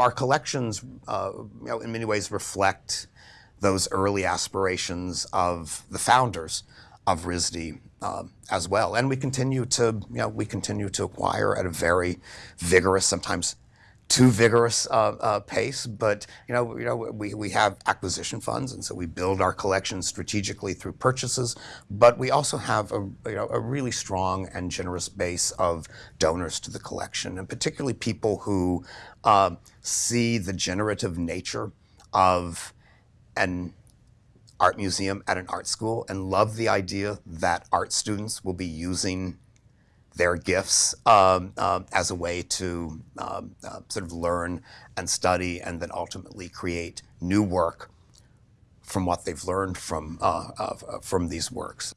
our collections, uh, you know, in many ways reflect those early aspirations of the founders of RISD um, as well. And we continue to, you know, we continue to acquire at a very vigorous, sometimes too vigorous uh, uh, pace, but you know, you know, we, we have acquisition funds, and so we build our collection strategically through purchases. But we also have a you know a really strong and generous base of donors to the collection, and particularly people who uh, see the generative nature of an art museum at an art school and love the idea that art students will be using their gifts um, uh, as a way to um, uh, sort of learn and study and then ultimately create new work from what they've learned from, uh, from these works.